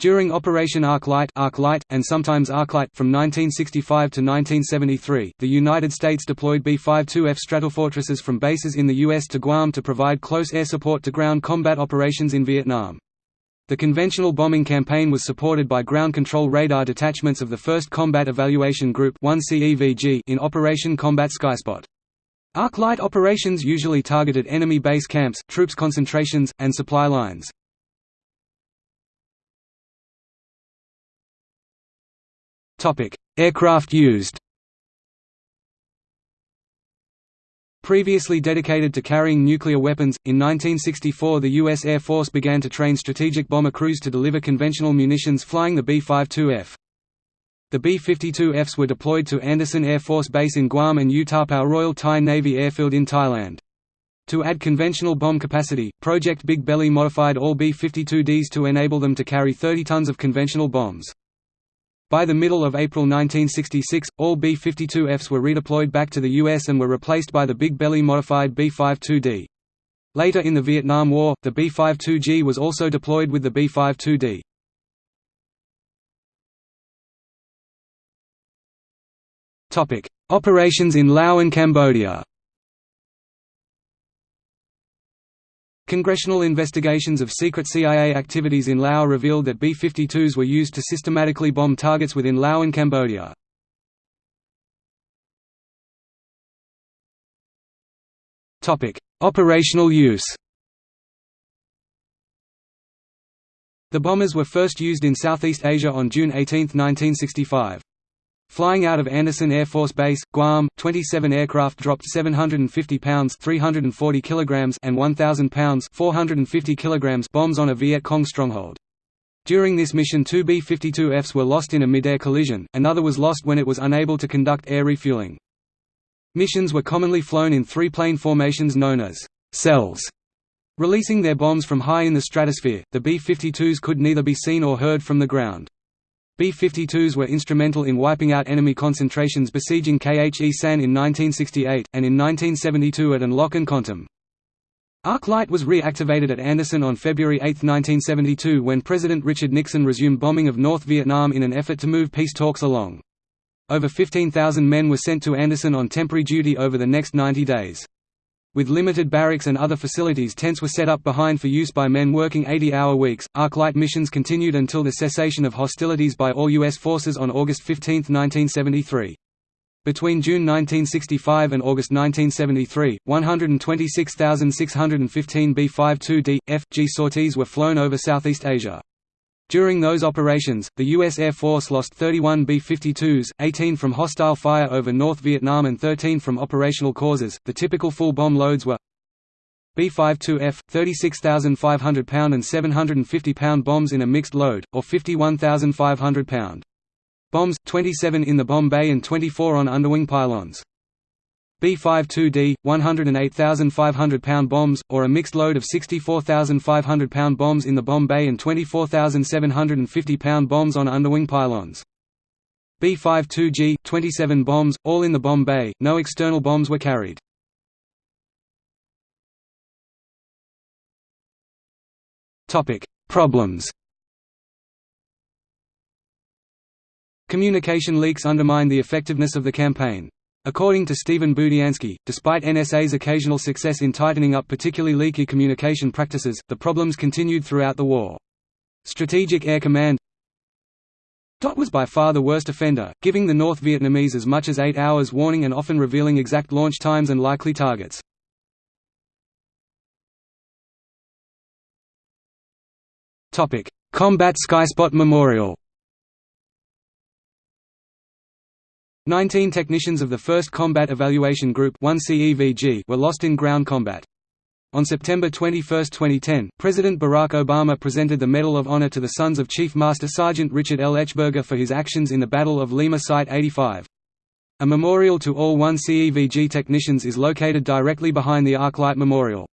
During Operation Arc Light, and sometimes Arclight from 1965 to 1973, the United States deployed B-52F Stratofortresses from bases in the U.S. to Guam to provide close air support to ground combat operations in Vietnam. The conventional bombing campaign was supported by ground control radar detachments of the 1st Combat Evaluation Group in Operation Combat Skyspot. Arclight operations usually targeted enemy base camps, troops concentrations, and supply lines. Aircraft used. Previously dedicated to carrying nuclear weapons, in 1964 the U.S. Air Force began to train strategic bomber crews to deliver conventional munitions flying the B-52F. The B-52Fs were deployed to Andersen Air Force Base in Guam and U-Tapao Royal Thai Navy Airfield in Thailand. To add conventional bomb capacity, Project Big Belly modified all B-52Ds to enable them to carry 30 tons of conventional bombs. By the middle of April 1966, all B-52Fs were redeployed back to the U.S. and were replaced by the Big Belly modified B-52D. Later in the Vietnam War, the B-52G was also deployed with the B-52D. Operations in Laos and Cambodia Congressional investigations of secret CIA activities in Laos revealed that B-52s were used to systematically bomb targets within Laos and Cambodia. Operational use The bombers were first used in Southeast Asia on June 18, 1965. Flying out of Andersen Air Force Base, Guam, 27 aircraft dropped 750 pounds (340 kilograms) and 1,000 pounds (450 kilograms) bombs on a Viet Cong stronghold. During this mission two B-52Fs were lost in a mid-air collision, another was lost when it was unable to conduct air refueling. Missions were commonly flown in three-plane formations known as cells. Releasing their bombs from high in the stratosphere, the B-52s could neither be seen or heard from the ground. B-52s were instrumental in wiping out enemy concentrations besieging Khe Sanh in 1968, and in 1972 at An Loc and Kontum. Arclight was reactivated at Andersen on February 8, 1972 when President Richard Nixon resumed bombing of North Vietnam in an effort to move peace talks along. Over 15,000 men were sent to Andersen on temporary duty over the next 90 days. With limited barracks and other facilities tents were set up behind for use by men working 80-hour weeks. Arclight missions continued until the cessation of hostilities by all U.S. forces on August 15, 1973. Between June 1965 and August 1973, 126,615 B-52D, F.G sorties were flown over Southeast Asia. During those operations, the U.S. Air Force lost 31 B-52s, 18 from hostile fire over North Vietnam and 13 from operational causes. The typical full bomb loads were B-52F, 36,500 pound and 750 pound bombs in a mixed load, or 51,500 pound bombs, 27 in the bomb bay and 24 on underwing pylons. B-52D, 108,500 pound bombs, or a mixed load of 64,500 pound bombs in the bomb bay and 24,750 pound bombs on underwing pylons. B-52G, 27 bombs, all in the bomb bay, no external bombs were carried. Problems Communication leaks undermined the effectiveness of the campaign. According to Stephen Budiansky, despite NSA's occasional success in tightening up particularly leaky communication practices, the problems continued throughout the war. Strategic Air Command DOT was by far the worst offender, giving the North Vietnamese as much as eight hours warning and often revealing exact launch times and likely targets. Combat Skyspot Memorial Nineteen technicians of the 1st Combat Evaluation Group were lost in ground combat. On September 21, 2010, President Barack Obama presented the Medal of Honor to the sons of Chief Master Sergeant Richard L. Etchberger for his actions in the Battle of Lima Site 85. A memorial to all 1CEVG technicians is located directly behind the Arclight Memorial.